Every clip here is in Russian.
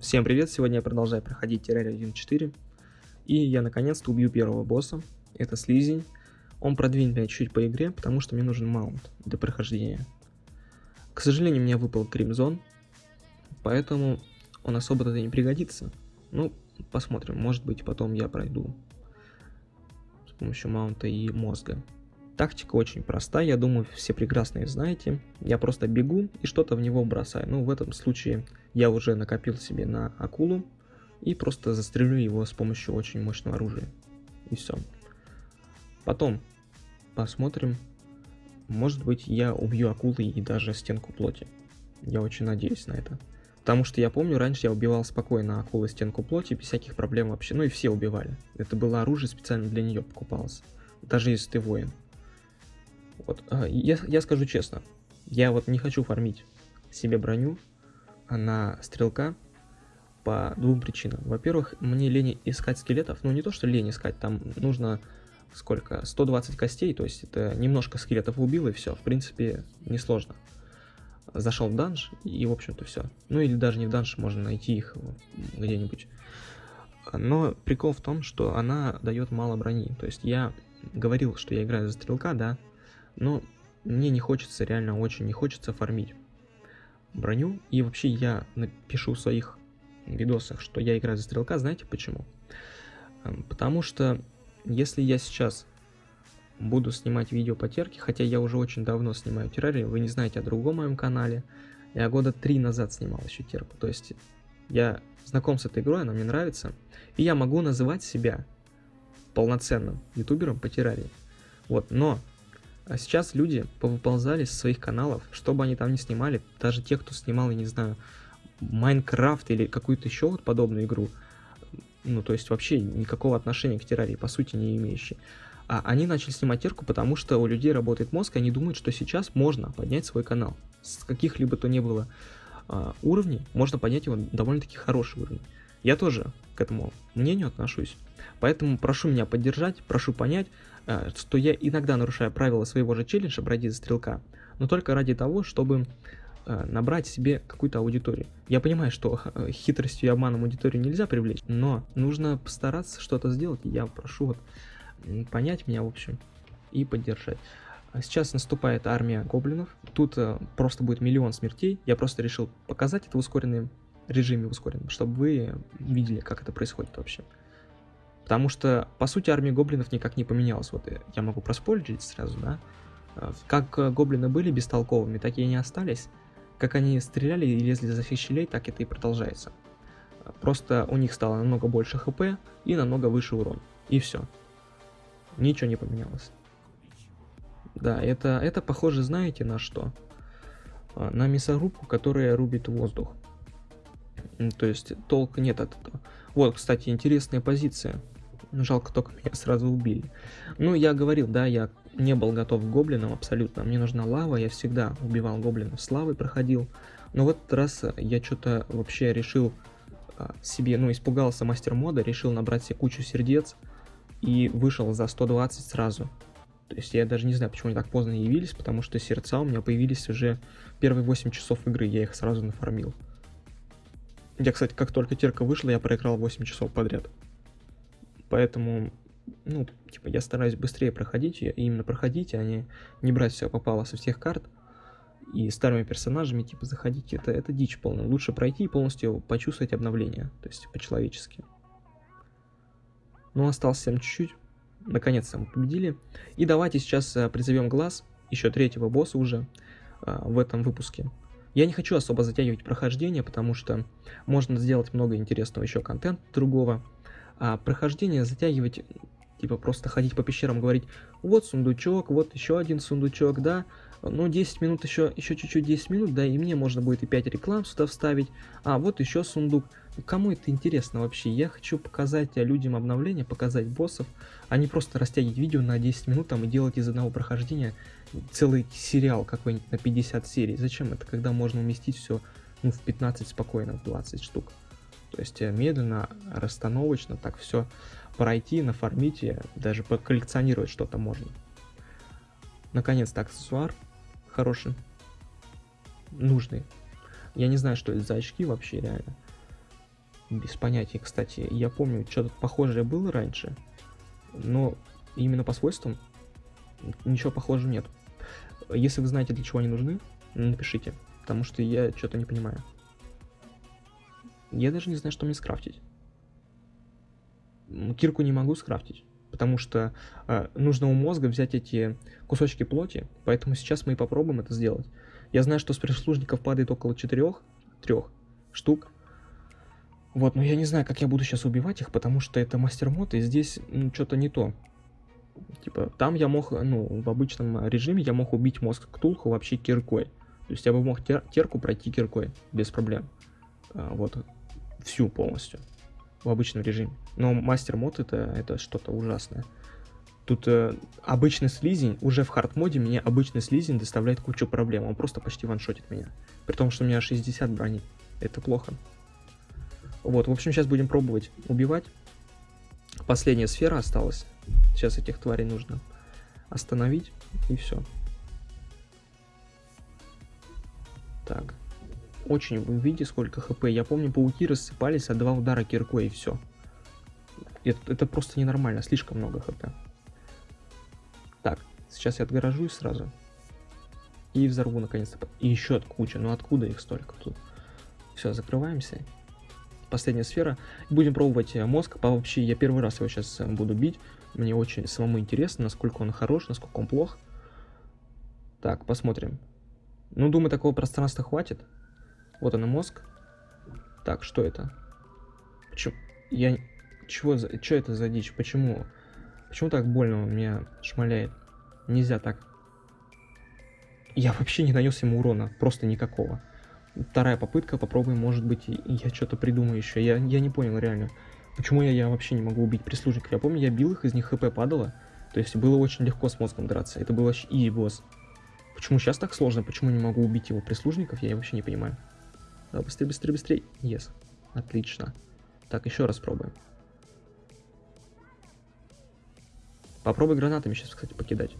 Всем привет, сегодня я продолжаю проходить Terraria 1.4 И я наконец-то убью первого босса, это Слизень. Он продвинет меня чуть-чуть по игре, потому что мне нужен маунт для прохождения. К сожалению, меня выпал Кримзон, поэтому он особо-то не пригодится. Ну, посмотрим, может быть потом я пройду с помощью маунта и мозга Тактика очень простая, я думаю, все прекрасно ее знаете. Я просто бегу и что-то в него бросаю. Ну, в этом случае я уже накопил себе на акулу и просто застрелю его с помощью очень мощного оружия. И все. Потом посмотрим. Может быть, я убью акулы и даже стенку плоти. Я очень надеюсь на это. Потому что я помню, раньше я убивал спокойно акулы стенку плоти, без всяких проблем вообще. Ну и все убивали. Это было оружие специально для нее покупалось. Даже если ты воин. Вот, а, я, я скажу честно, я вот не хочу фармить себе броню на стрелка по двум причинам. Во-первых, мне лень искать скелетов, ну не то, что лень искать, там нужно сколько, 120 костей, то есть это немножко скелетов убил и все, в принципе, несложно. Зашел в данж и, в общем-то, все. Ну или даже не в данж, можно найти их где-нибудь. Но прикол в том, что она дает мало брони. То есть я говорил, что я играю за стрелка, да, но мне не хочется, реально очень не хочется фармить броню. И вообще я напишу в своих видосах, что я играю за стрелка. Знаете почему? Эм, потому что если я сейчас буду снимать видео по терке, хотя я уже очень давно снимаю террарию, вы не знаете о другом моем канале, я года три назад снимал еще терку, то есть я знаком с этой игрой, она мне нравится, и я могу называть себя полноценным ютубером по террарии. Вот, но а сейчас люди повыползали со своих каналов, что бы они там ни снимали, даже те, кто снимал, я не знаю, Майнкрафт или какую-то еще вот подобную игру, ну, то есть вообще никакого отношения к террарии, по сути, не имеющие. А они начали снимать терку, потому что у людей работает мозг, и они думают, что сейчас можно поднять свой канал. С каких-либо то не было а, уровней, можно поднять его довольно-таки хороший уровень. Я тоже к этому мнению отношусь. Поэтому прошу меня поддержать, прошу понять, что я иногда нарушаю правила своего же челленджа «Бродить за стрелка», но только ради того, чтобы э, набрать себе какую-то аудиторию. Я понимаю, что э, хитростью и обманом аудиторию нельзя привлечь, но нужно постараться что-то сделать. Я прошу вот понять меня, в общем, и поддержать. Сейчас наступает армия гоблинов. Тут просто будет миллион смертей. Я просто решил показать это в ускоренном режиме, в ускоренном, чтобы вы видели, как это происходит вообще. Потому что, по сути, армия гоблинов никак не поменялась. Вот я могу проспойлерить сразу, да? Э, как э, гоблины были бестолковыми, так и они остались. Как они стреляли и лезли за всех щелей, так это и продолжается. Просто у них стало намного больше хп и намного выше урон. И все. Ничего не поменялось. Да, это, это похоже, знаете, на что? Э, на мясорубку, которая рубит воздух. То есть толка нет от этого. Вот, кстати, интересная позиция. Жалко, только меня сразу убили. Ну, я говорил, да, я не был готов к гоблинам абсолютно. Мне нужна лава, я всегда убивал гоблинов с лавой, проходил. Но в этот раз я что-то вообще решил а, себе, ну, испугался мастер мода, решил набрать себе кучу сердец и вышел за 120 сразу. То есть я даже не знаю, почему они так поздно явились, потому что сердца у меня появились уже первые 8 часов игры, я их сразу нафармил. Я, кстати, как только терка вышла, я проиграл 8 часов подряд. Поэтому, ну, типа, я стараюсь быстрее проходить, и именно проходить, а не, не брать все попало со всех карт. И старыми персонажами, типа, заходить, это, это дичь полная. Лучше пройти и полностью почувствовать обновление, то есть по-человечески. Ну, осталось совсем чуть-чуть. Наконец-то мы победили. И давайте сейчас э, призовем глаз, еще третьего босса уже э, в этом выпуске. Я не хочу особо затягивать прохождение, потому что можно сделать много интересного еще контента другого. А прохождение затягивать, типа просто ходить по пещерам, говорить, вот сундучок, вот еще один сундучок, да, ну 10 минут еще, еще чуть-чуть 10 минут, да, и мне можно будет и 5 реклам сюда вставить, а вот еще сундук. Кому это интересно вообще? Я хочу показать людям обновления, показать боссов, а не просто растягивать видео на 10 минут там и делать из одного прохождения целый сериал какой-нибудь на 50 серий. Зачем это, когда можно уместить все ну, в 15 спокойно, в 20 штук? То есть э, медленно, расстановочно так все пройти, нафармить и даже поколлекционировать что-то можно. Наконец-то аксессуар хороший, нужный. Я не знаю, что это за очки вообще реально. Без понятия, кстати. Я помню, что-то похожее было раньше. Но именно по свойствам ничего похожего нет. Если вы знаете, для чего они нужны, напишите. Потому что я что-то не понимаю. Я даже не знаю, что мне скрафтить. Кирку не могу скрафтить, потому что э, нужно у мозга взять эти кусочки плоти, поэтому сейчас мы и попробуем это сделать. Я знаю, что с прислужников падает около четырех, трех штук. Вот, но я не знаю, как я буду сейчас убивать их, потому что это мастер-мод, и здесь ну, что-то не то. Типа, там я мог, ну, в обычном режиме я мог убить мозг Ктулху вообще киркой. То есть я бы мог тер терку пройти киркой, без проблем. А, вот, всю полностью. В обычном режиме. Но мастер-мод это, это что-то ужасное. Тут э, обычный слизень, уже в хард-моде мне обычный слизень доставляет кучу проблем. Он просто почти ваншотит меня. При том, что у меня 60 брони. Это плохо. Вот, в общем, сейчас будем пробовать убивать. Последняя сфера осталась. Сейчас этих тварей нужно остановить, и все. Так. Очень, вы видите, сколько хп. Я помню, пауки рассыпались от два удара киркой, и все. Это, это просто ненормально, слишком много хп. Так, сейчас я отгоражусь сразу. И взорву наконец-то. И еще от куча. Ну откуда их столько тут? Все, закрываемся. Последняя сфера. Будем пробовать э, мозг. Вообще, я первый раз его сейчас э, буду бить. Мне очень самому интересно, насколько он хорош, насколько он плох. Так, посмотрим. Ну, думаю, такого пространства хватит. Вот он мозг. Так, что это? Почему? Я... Чего за... Что это за дичь? Почему? Почему так больно он меня шмаляет? Нельзя так. Я вообще не нанес ему урона, просто никакого. Вторая попытка, попробуем, может быть, я что-то придумаю еще. Я, я не понял реально, почему я, я вообще не могу убить прислужников. Я помню, я бил их, из них хп падало. То есть было очень легко с мозгом драться. Это был вообще и босс. Почему сейчас так сложно? Почему не могу убить его прислужников? Я вообще не понимаю. Быстрее, быстрее, быстрее. Yes. Отлично. Так, еще раз пробуем. Попробуй гранатами сейчас, кстати, покидать.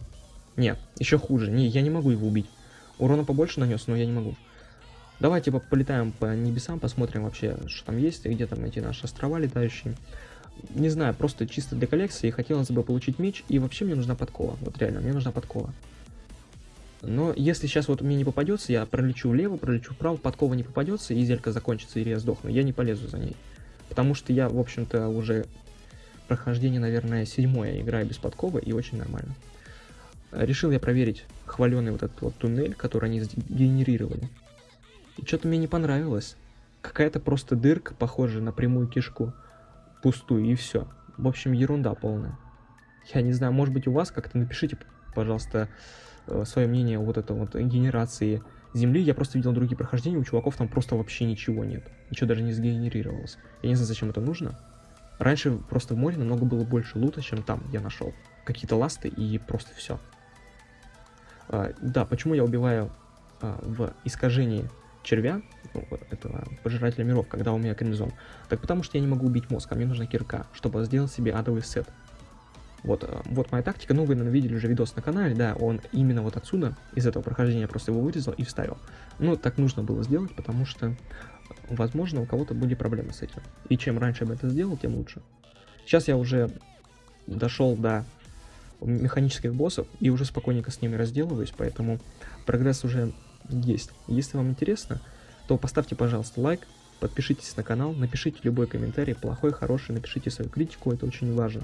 Нет, еще хуже. Не, я не могу его убить. Урона побольше нанес, но я не могу. Давайте полетаем по небесам, посмотрим вообще, что там есть, где там эти наши острова летающие. Не знаю, просто чисто для коллекции хотелось бы получить меч, и вообще мне нужна подкова. Вот реально, мне нужна подкова. Но если сейчас вот мне не попадется, я пролечу влево, пролечу вправо, подкова не попадется, и зелька закончится, или я сдохну, я не полезу за ней. Потому что я, в общем-то, уже прохождение, наверное, седьмое играю без подковы, и очень нормально. Решил я проверить хваленый вот этот вот туннель, который они сгенерировали. И что-то мне не понравилось. Какая-то просто дырка, похожая на прямую кишку, пустую, и все. В общем, ерунда полная. Я не знаю, может быть у вас как-то напишите, пожалуйста, свое мнение вот этой вот генерации Земли. Я просто видел другие прохождения, у чуваков там просто вообще ничего нет. Ничего даже не сгенерировалось. Я не знаю, зачем это нужно. Раньше просто в море намного было больше лута, чем там я нашел. Какие-то ласты и просто все. А, да, почему я убиваю а, в искажении червя, ну, этого пожирателя миров, когда у меня кремзон? Так потому что я не могу убить мозг, а мне нужна кирка, чтобы сделать себе адовый сет. Вот, а, вот моя тактика, ну вы, наверное, видели уже видос на канале, да, он именно вот отсюда, из этого прохождения просто его вырезал и вставил. Ну, так нужно было сделать, потому что возможно, у кого-то были проблемы с этим. И чем раньше я это сделал, тем лучше. Сейчас я уже дошел до механических боссов и уже спокойненько с ними разделываюсь, поэтому прогресс уже есть. Если вам интересно, то поставьте, пожалуйста, лайк, подпишитесь на канал, напишите любой комментарий, плохой, хороший, напишите свою критику, это очень важно.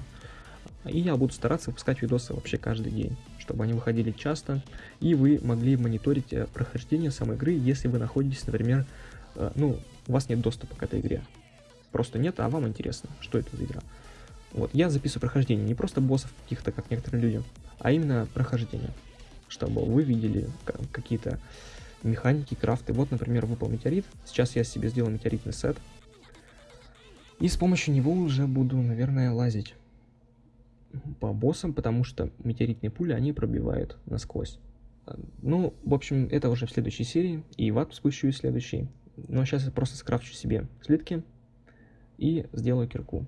И я буду стараться выпускать видосы вообще каждый день, чтобы они выходили часто, и вы могли мониторить э, прохождение самой игры, если вы находитесь, например, Э, ну, у вас нет доступа к этой игре. Просто нет, а вам интересно, что это за игра. Вот, я записываю прохождение, не просто боссов каких-то, как некоторые люди, а именно прохождение, чтобы вы видели какие-то механики, крафты. Вот, например, выпал метеорит, сейчас я себе сделал метеоритный сет, и с помощью него уже буду, наверное, лазить по боссам, потому что метеоритные пули, они пробивают насквозь. Э, ну, в общем, это уже в следующей серии, и в ад спущу в следующий. Но сейчас я просто скрафчу себе слитки и сделаю кирку.